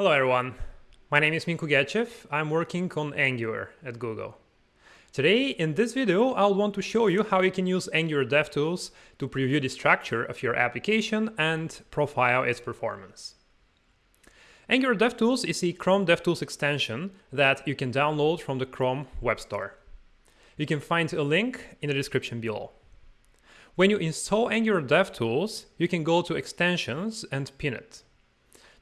Hello everyone, my name is Minko Gechev, I'm working on Angular at Google. Today, in this video, I'll want to show you how you can use Angular DevTools to preview the structure of your application and profile its performance. Angular DevTools is a Chrome DevTools extension that you can download from the Chrome Web Store. You can find a link in the description below. When you install Angular DevTools, you can go to Extensions and pin it.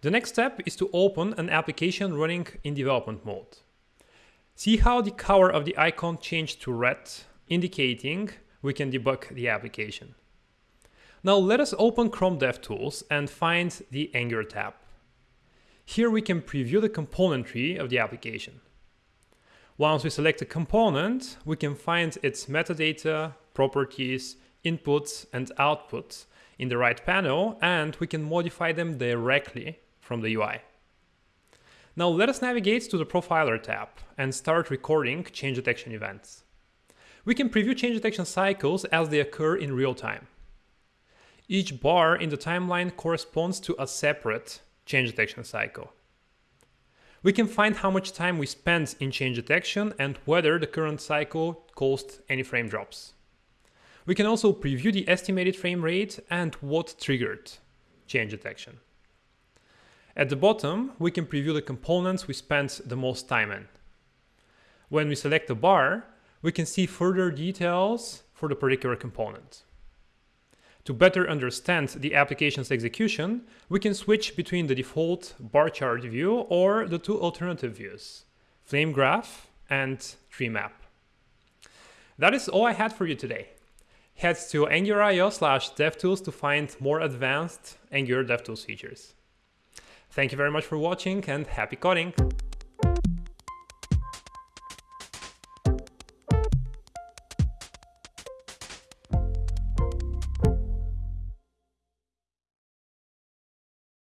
The next step is to open an application running in development mode. See how the color of the icon changed to red, indicating we can debug the application. Now let us open Chrome DevTools and find the Angular tab. Here we can preview the component tree of the application. Once we select a component, we can find its metadata, properties, inputs and outputs in the right panel and we can modify them directly from the UI. Now let us navigate to the Profiler tab and start recording change detection events. We can preview change detection cycles as they occur in real time. Each bar in the timeline corresponds to a separate change detection cycle. We can find how much time we spent in change detection and whether the current cycle caused any frame drops. We can also preview the estimated frame rate and what triggered change detection. At the bottom, we can preview the components we spent the most time in. When we select a bar, we can see further details for the particular component. To better understand the application's execution, we can switch between the default bar chart view or the two alternative views, Flame Graph and Tree Map. That is all I had for you today. Head to angular.io slash devtools to find more advanced Angular DevTools features. Thank you very much for watching and happy coding!